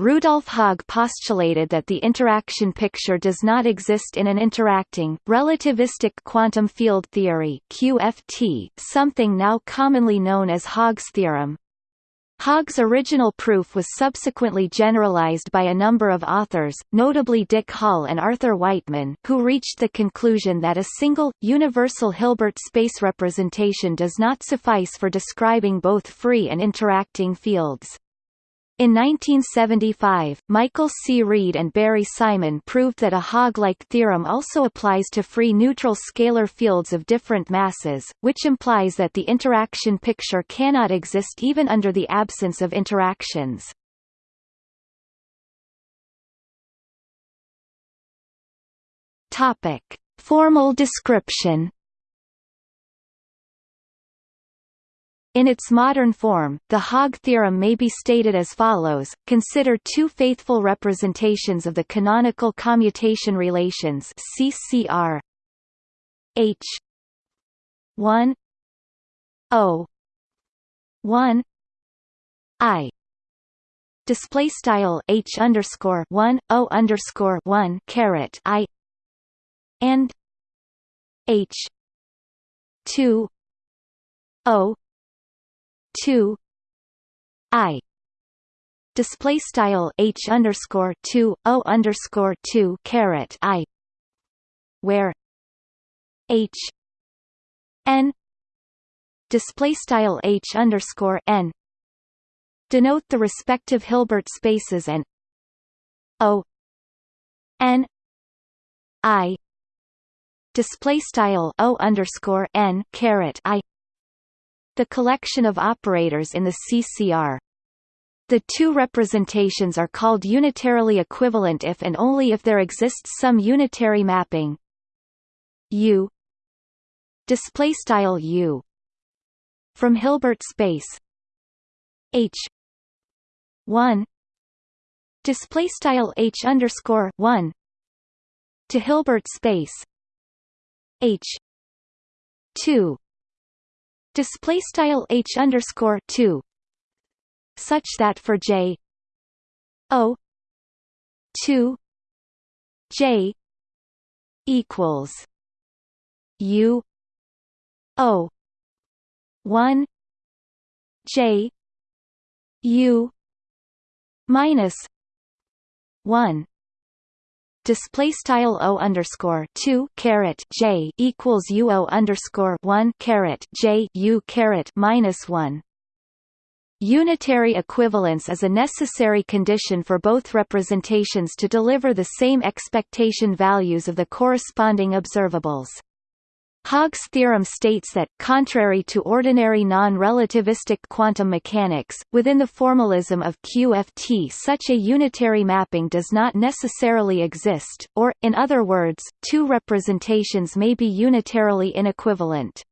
Rudolf Haag postulated that the interaction picture does not exist in an interacting, relativistic quantum field theory QFT, something now commonly known as Haag's theorem. Haag's original proof was subsequently generalized by a number of authors, notably Dick Hall and Arthur Wightman, who reached the conclusion that a single, universal Hilbert space representation does not suffice for describing both free and interacting fields. In 1975, Michael C. Reed and Barry Simon proved that a Haag-like theorem also applies to free neutral scalar fields of different masses, which implies that the interaction picture cannot exist even under the absence of interactions. Topic: Formal description In its modern form, the Haag theorem may be stated as follows, consider two faithful representations of the canonical commutation relations CCR H 1 O 1 I. Display style H underscore 1 O underscore 1 caret I and H 2 O two I. Display style H underscore two O underscore two caret I. Where? H. N. Display style H underscore N. Denote the respective Hilbert spaces and O. N. I. Display style O underscore N caret I the collection of operators in the CCR. The two representations are called unitarily equivalent if and only if there exists some unitary mapping. U. Display style U. From Hilbert space. H. 1 display style H underscore 1 to Hilbert space. H. 2 display style h underscore two such that for j o two j equals u o one j u minus one display style o underscore two caret j equals u o underscore one caret j u caret minus one. Unitary equivalence is a necessary condition for both representations to deliver the same expectation values of the corresponding observables. Haag's theorem states that, contrary to ordinary non-relativistic quantum mechanics, within the formalism of QFT such a unitary mapping does not necessarily exist, or, in other words, two representations may be unitarily inequivalent.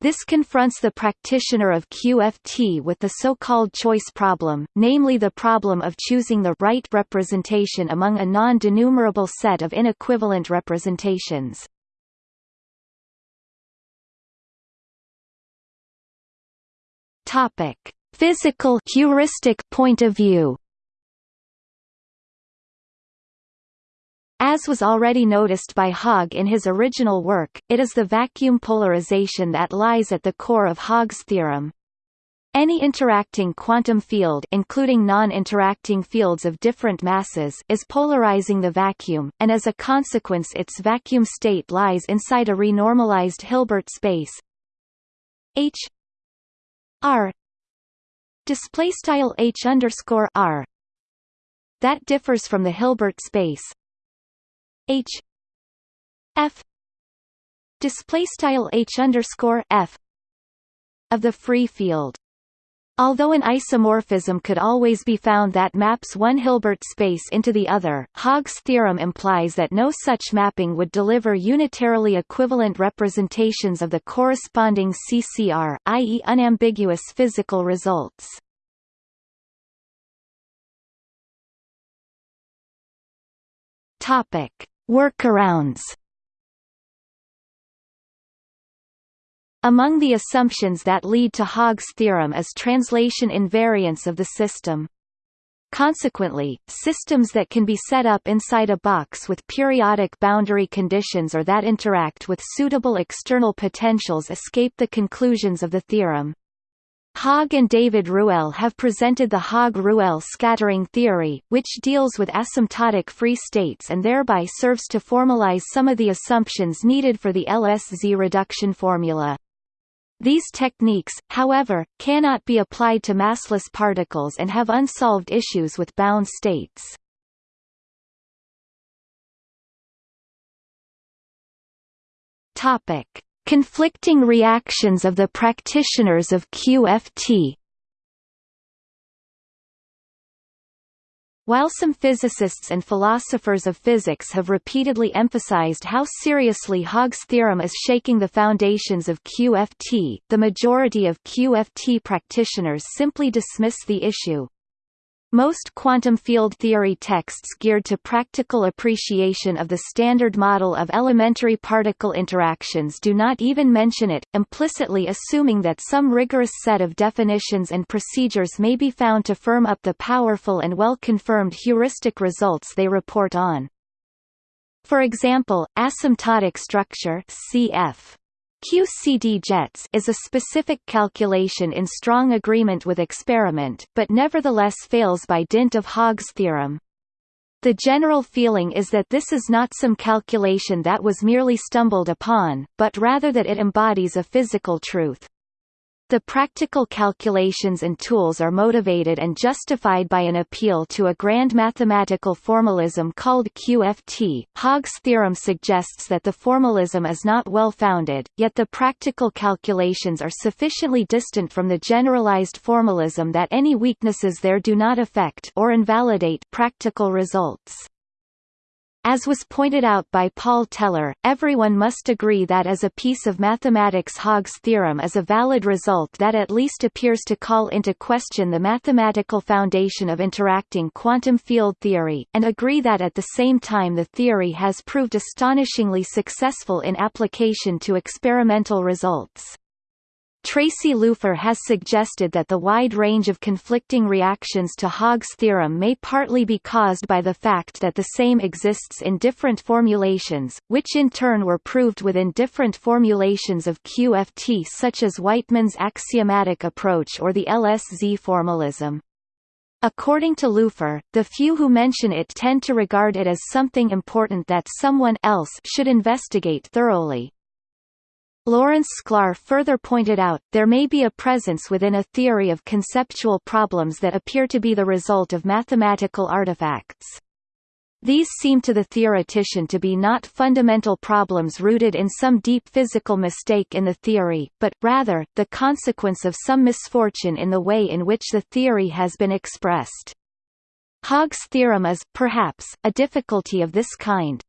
This confronts the practitioner of QFT with the so-called choice problem, namely the problem of choosing the right representation among a non-denumerable set of inequivalent representations. Topic: Physical heuristic point of view. As was already noticed by Haag in his original work, it is the vacuum polarization that lies at the core of Haag's theorem. Any interacting quantum field including non-interacting fields of different masses is polarizing the vacuum, and as a consequence its vacuum state lies inside a renormalized Hilbert space H R. Display style H underscore R. That differs from the Hilbert space. H. F. Display style H underscore F of the free field Although an isomorphism could always be found that maps one Hilbert space into the other, Haag's theorem implies that no such mapping would deliver unitarily equivalent representations of the corresponding CCR, i.e. unambiguous physical results. Topic: Workarounds Among the assumptions that lead to Haag's theorem is translation invariance of the system. Consequently, systems that can be set up inside a box with periodic boundary conditions or that interact with suitable external potentials escape the conclusions of the theorem. Haag and David Ruelle have presented the Haag-Ruelle scattering theory, which deals with asymptotic free states and thereby serves to formalize some of the assumptions needed for the LSZ reduction formula. These techniques, however, cannot be applied to massless particles and have unsolved issues with bound states. Topic: Conflicting reactions of the practitioners of QFT While some physicists and philosophers of physics have repeatedly emphasized how seriously Haag's theorem is shaking the foundations of QFT, the majority of QFT practitioners simply dismiss the issue. Most quantum field theory texts geared to practical appreciation of the standard model of elementary particle interactions do not even mention it, implicitly assuming that some rigorous set of definitions and procedures may be found to firm up the powerful and well-confirmed heuristic results they report on. For example, asymptotic structure CF QCD jets is a specific calculation in strong agreement with experiment, but nevertheless fails by dint of Haag's theorem. The general feeling is that this is not some calculation that was merely stumbled upon, but rather that it embodies a physical truth. The practical calculations and tools are motivated and justified by an appeal to a grand mathematical formalism called QFT. Haag's theorem suggests that the formalism is not well founded, yet the practical calculations are sufficiently distant from the generalized formalism that any weaknesses there do not affect or invalidate practical results. As was pointed out by Paul Teller, everyone must agree that as a piece of mathematics Haag's theorem is a valid result that at least appears to call into question the mathematical foundation of interacting quantum field theory, and agree that at the same time the theory has proved astonishingly successful in application to experimental results. Tracy Lupher has suggested that the wide range of conflicting reactions to Haag's theorem may partly be caused by the fact that the same exists in different formulations, which in turn were proved within different formulations of QFT such as Wightman's axiomatic approach or the LSZ formalism. According to Lupher, the few who mention it tend to regard it as something important that someone else should investigate thoroughly. Lawrence Sklar further pointed out, there may be a presence within a theory of conceptual problems that appear to be the result of mathematical artifacts. These seem to the theoretician to be not fundamental problems rooted in some deep physical mistake in the theory, but, rather, the consequence of some misfortune in the way in which the theory has been expressed. Haag's theorem is, perhaps, a difficulty of this kind.